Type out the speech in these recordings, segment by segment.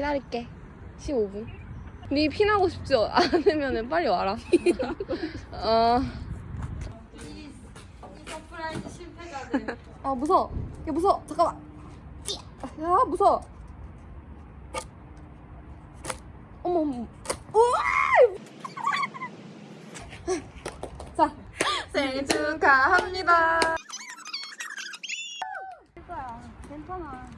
기다릴게. 15분. 네 피나고 싶지 않으면 빨리 와라. 어. 이 surprise 실패자들. 아 무서워. 야 무서워. 잠깐만. 야 무서워. 어머 어머. 우와! 자 생일 축하합니다. 괜찮아.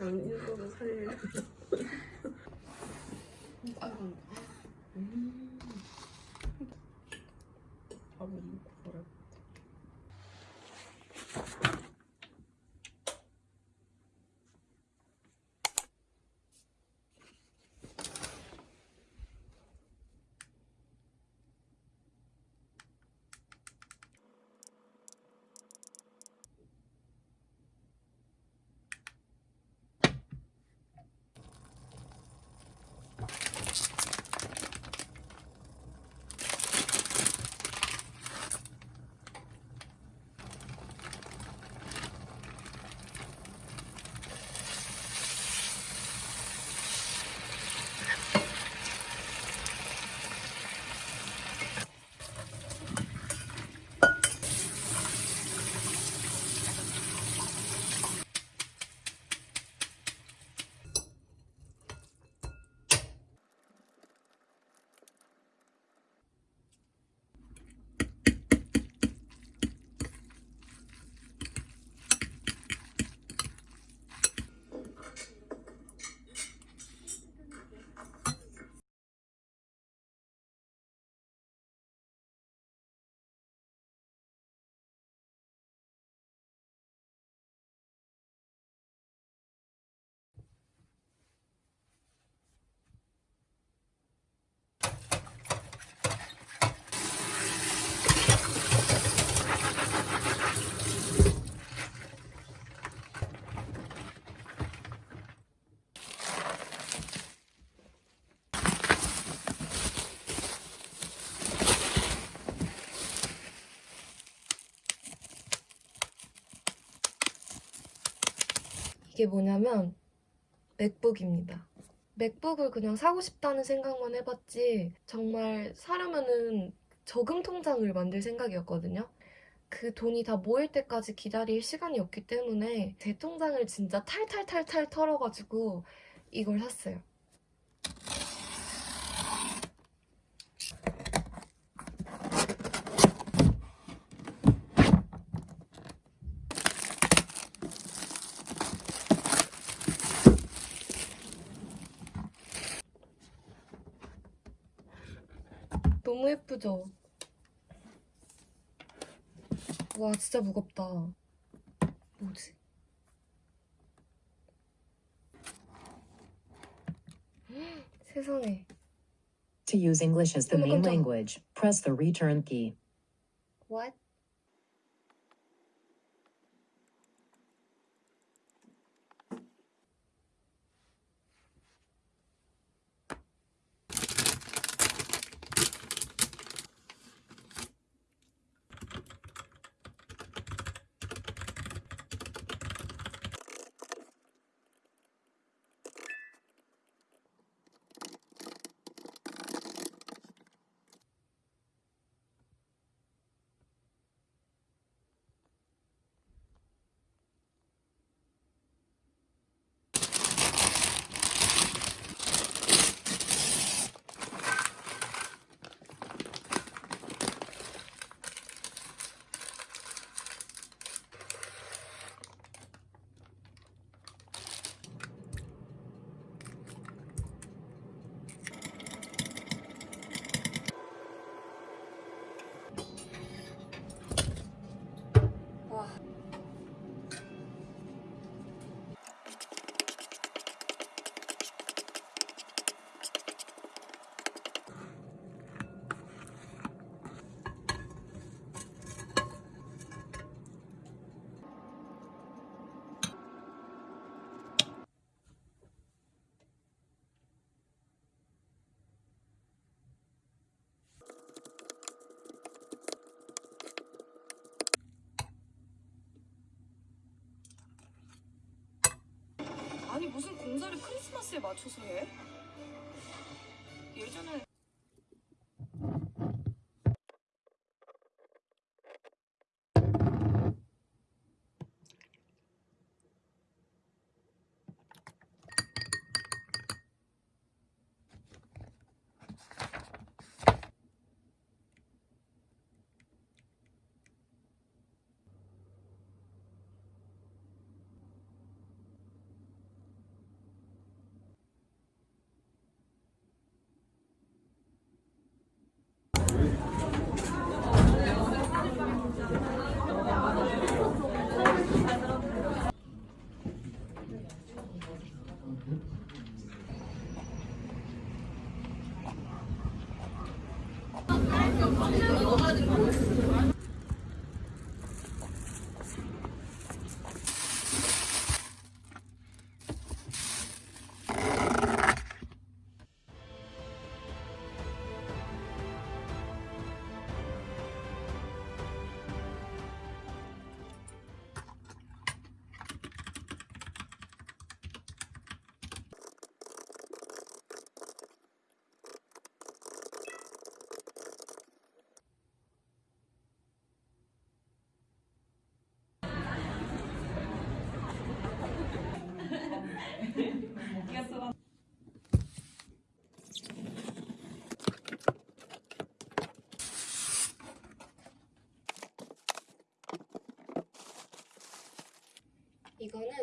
이 게 뭐냐면 맥북입니다. 맥북을 그냥 사고 싶다는 생각만 해봤지 정말 사려면은 저금 통장을 만들 생각이었거든요. 그 돈이 다 모일 때까지 기다릴 시간이 없기 때문에 제 통장을 진짜 탈탈탈탈 털어가지고 이걸 샀어요. 너무 예쁘죠? 와 진짜 무겁다. 뭐지? 세상에. To use English as the Oh my main God. language, press the return key. What? 사이즈에 맞춰서 해? 예전에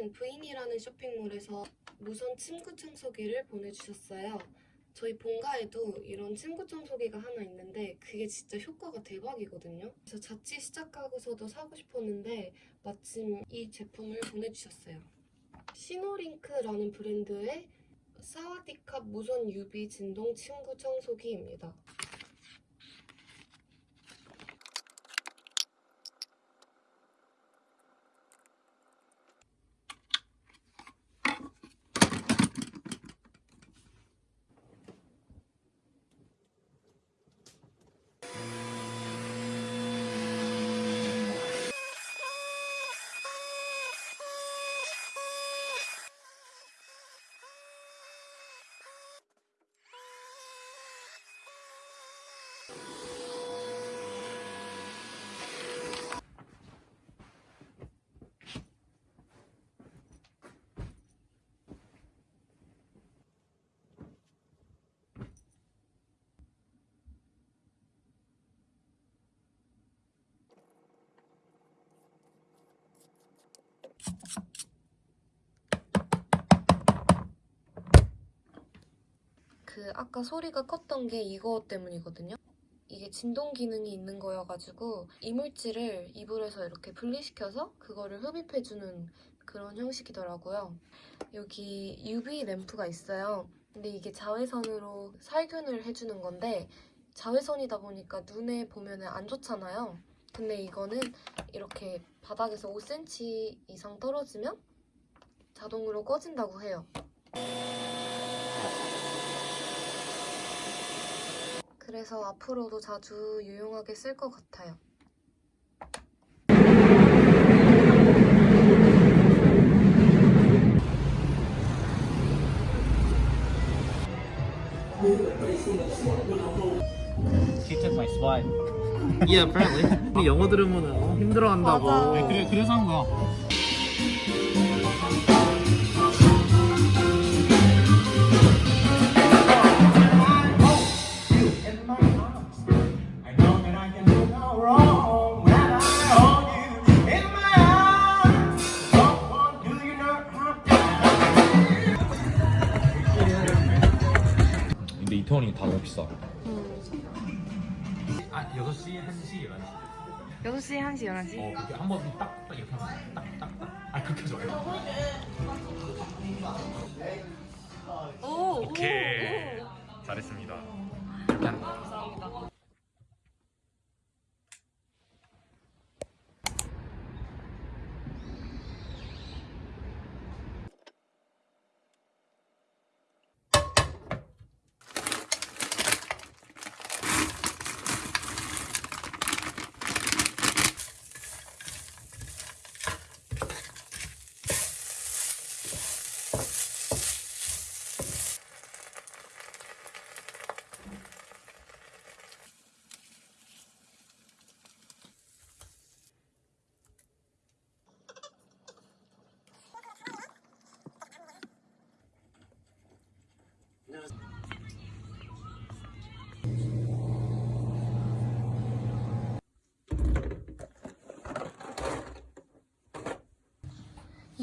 이거는 부인이라는 쇼핑몰에서 무선 침구 청소기를 보내주셨어요. 저희 본가에도 이런 침구 청소기가 하나 있는데 그게 진짜 효과가 대박이거든요. 그래서 자취 시작하고서도 사고 싶었는데 마침 이 제품을 보내주셨어요. 시노링크라는 브랜드의 사와디캅 무선 유비 진동 침구 청소기입니다. 그 아까 소리가 컸던 게 이거 때문이거든요. 이게 진동 기능이 있는 거여가지고 이물질을 이불에서 이렇게 분리시켜서 그거를 흡입해주는 그런 형식이더라고요. 여기 UV 램프가 있어요. 근데 이게 자외선으로 살균을 해주는 건데 자외선이다 보니까 눈에 보면 안 좋잖아요. 근데 이거는 이렇게 바닥에서 5cm 이상 떨어지면 자동으로 꺼진다고 해요. 그래서 앞으로도 자주 유용하게 쓸 것 같아요. She took my spot. Yeah, apparently. 영어 들으면 어, 힘들어한다고. 네, 그래, 그래서 한 거야. 근데 이 톤이 다 너무 비싸. 아, 6시, 1시, 11시. 6시, 1시, 11시? 어, 그렇게 한 번 딱, 딱 이렇게 하면 딱, 딱, 딱. 아, 그렇게 좋아요. 오! 오케이. 잘했습니다. 이렇게 하는 거. 감사합니다.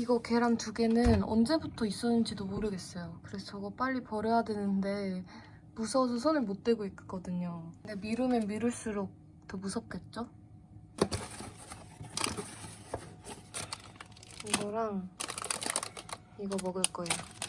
이거 계란 두 개는 언제부터 있었는지도 모르겠어요. 그래서 저거 빨리 버려야 되는데 무서워서 손을 못 대고 있거든요. 근데 미루면 미룰수록 더 무섭겠죠? 이거랑 이거 먹을 거예요.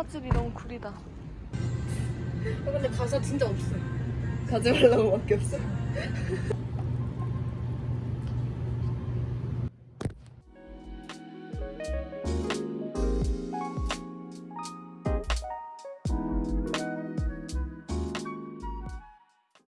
화즙이 너무 구리다. 근데 가사 진짜 없어. 가지 말라고 밖에 없어.